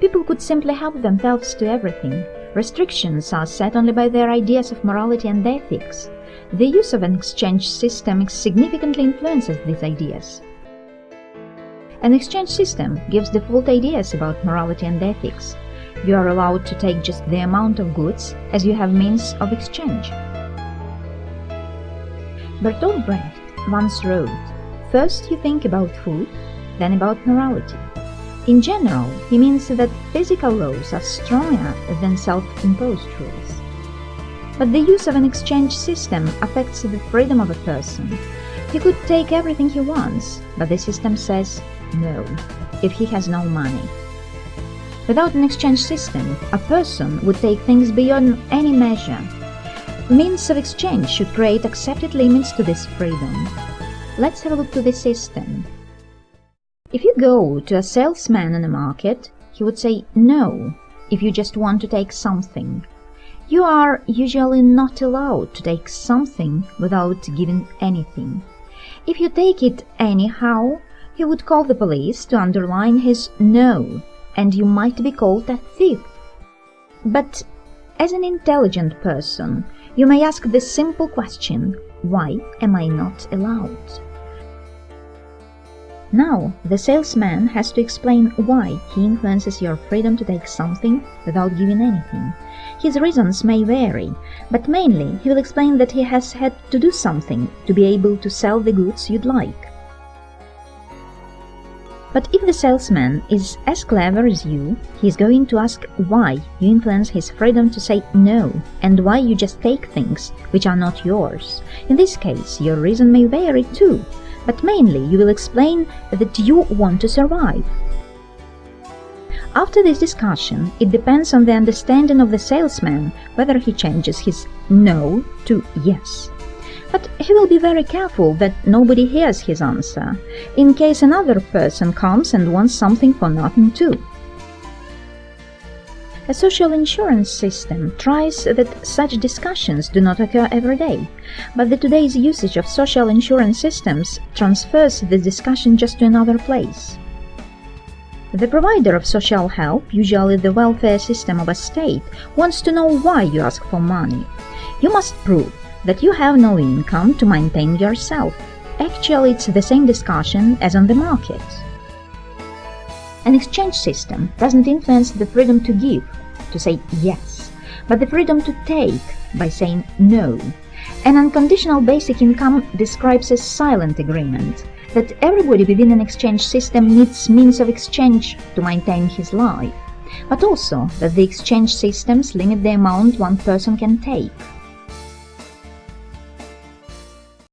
People could simply help themselves to everything. Restrictions are set only by their ideas of morality and ethics. The use of an exchange system significantly influences these ideas. An exchange system gives default ideas about morality and ethics. You are allowed to take just the amount of goods as you have means of exchange. Bertolt Brecht once wrote, First you think about food, then about morality. In general, he means that physical laws are stronger than self-imposed rules. But the use of an exchange system affects the freedom of a person. He could take everything he wants, but the system says no, if he has no money. Without an exchange system, a person would take things beyond any measure. Means of exchange should create accepted limits to this freedom. Let's have a look to the system. If you go to a salesman in a market, he would say no if you just want to take something. You are usually not allowed to take something without giving anything. If you take it anyhow, he would call the police to underline his no, and you might be called a thief. But as an intelligent person, you may ask the simple question, why am I not allowed? Now, the salesman has to explain why he influences your freedom to take something without giving anything. His reasons may vary, but mainly he will explain that he has had to do something to be able to sell the goods you'd like. But if the salesman is as clever as you, he is going to ask why you influence his freedom to say no, and why you just take things which are not yours. In this case, your reason may vary too, but mainly you will explain that you want to survive. After this discussion, it depends on the understanding of the salesman whether he changes his no to yes. But he will be very careful that nobody hears his answer, in case another person comes and wants something for nothing too. A social insurance system tries that such discussions do not occur every day, but the today's usage of social insurance systems transfers the discussion just to another place. The provider of social help, usually the welfare system of a state, wants to know why you ask for money. You must prove that you have no income to maintain yourself. Actually, it's the same discussion as on the market. An exchange system doesn't influence the freedom to give, to say yes, but the freedom to take by saying no. An unconditional basic income describes a silent agreement that everybody within an exchange system needs means of exchange to maintain his life, but also that the exchange systems limit the amount one person can take.